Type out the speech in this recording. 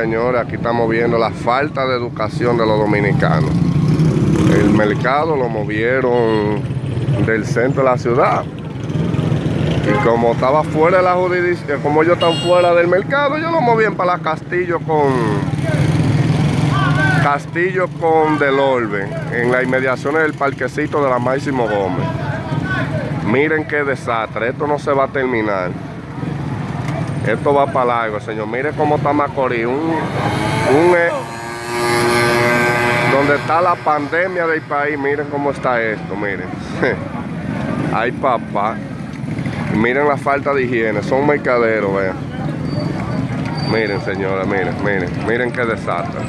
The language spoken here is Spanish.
señores, aquí estamos viendo la falta de educación de los dominicanos. El mercado lo movieron del centro de la ciudad. Y como estaba fuera de la jurisdicción, como ellos están fuera del mercado, ellos lo movían para Castillo con Castillo con Del Orbe, en las inmediaciones del parquecito de la Máximo Gómez. Miren qué desastre, esto no se va a terminar. Esto va para largo, señor. Miren cómo está Macorís. Un, un, eh, donde está la pandemia del país. Miren cómo está esto, miren. Ay, papá. Miren la falta de higiene. Son mercaderos, vean. Miren, señora, miren, miren. Miren qué desastre.